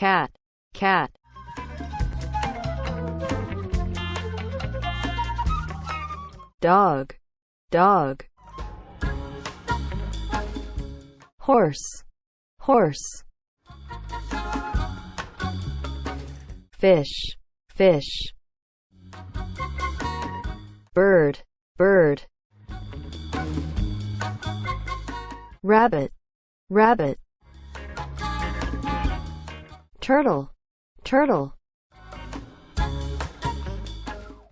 cat, cat. Dog, dog. Horse, horse. Fish, fish. Bird, bird. Rabbit, rabbit. Turtle, turtle.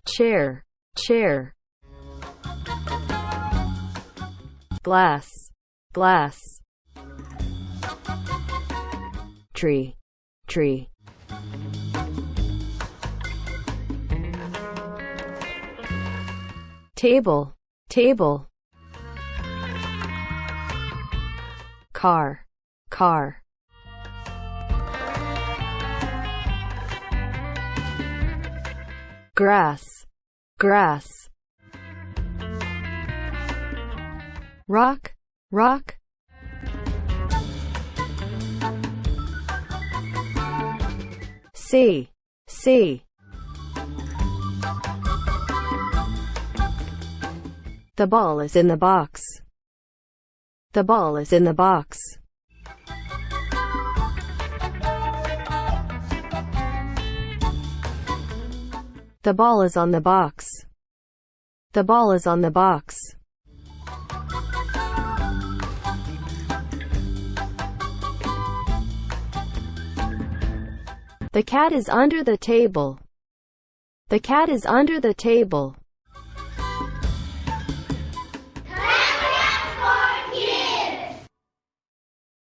Chair, chair. Glass, glass. Tree, tree. Table, table. Car, car. Grass, grass. Rock, rock. C, C. The ball is in the box. The ball is in the box. The ball is on the box. The ball is on the box. The cat is under the table. The cat is under the table.